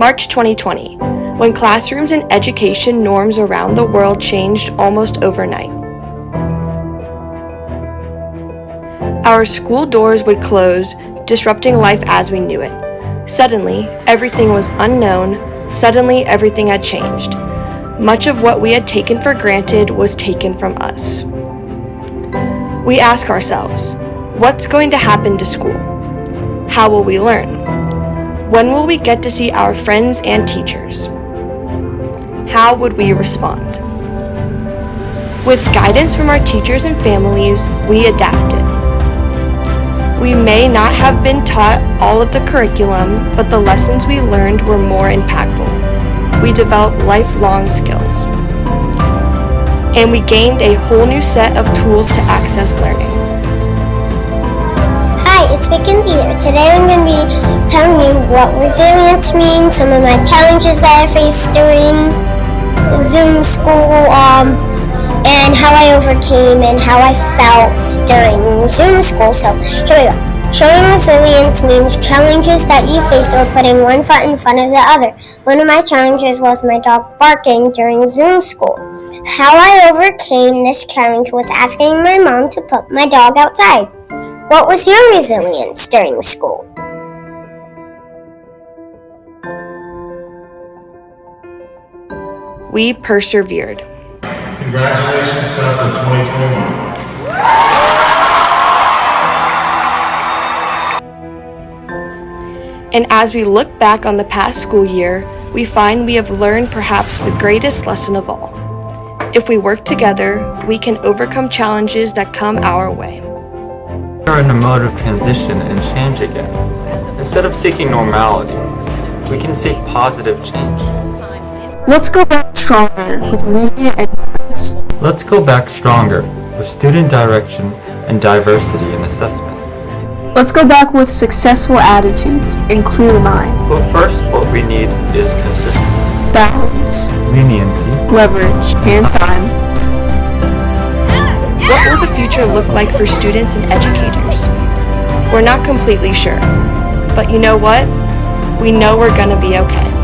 March 2020, when classrooms and education norms around the world changed almost overnight. Our school doors would close, disrupting life as we knew it. Suddenly, everything was unknown, suddenly, everything had changed. Much of what we had taken for granted was taken from us. We ask ourselves, what's going to happen to school? How will we learn? When will we get to see our friends and teachers? How would we respond? With guidance from our teachers and families, we adapted. We may not have been taught all of the curriculum, but the lessons we learned were more impactful. We developed lifelong skills. And we gained a whole new set of tools to access learning. Hi, it's Mackenzie here. Today I'm going to be what resilience means, some of my challenges that I faced during Zoom school, um, and how I overcame and how I felt during Zoom school. So here we go. Showing resilience means challenges that you faced or putting one foot in front of the other. One of my challenges was my dog barking during Zoom school. How I overcame this challenge was asking my mom to put my dog outside. What was your resilience during school? We persevered. Congratulations, class of 2021. And as we look back on the past school year, we find we have learned perhaps the greatest lesson of all. If we work together, we can overcome challenges that come our way. We are in a mode of transition and change again. Instead of seeking normality, we can seek positive change. Let's go back stronger with linear enterprise. Let's go back stronger with student direction and diversity in assessment. Let's go back with successful attitudes and clear mind, But first, what we need is consistency, balance, leniency, leverage, and time. What will the future look like for students and educators? We're not completely sure. But you know what? We know we're gonna be okay.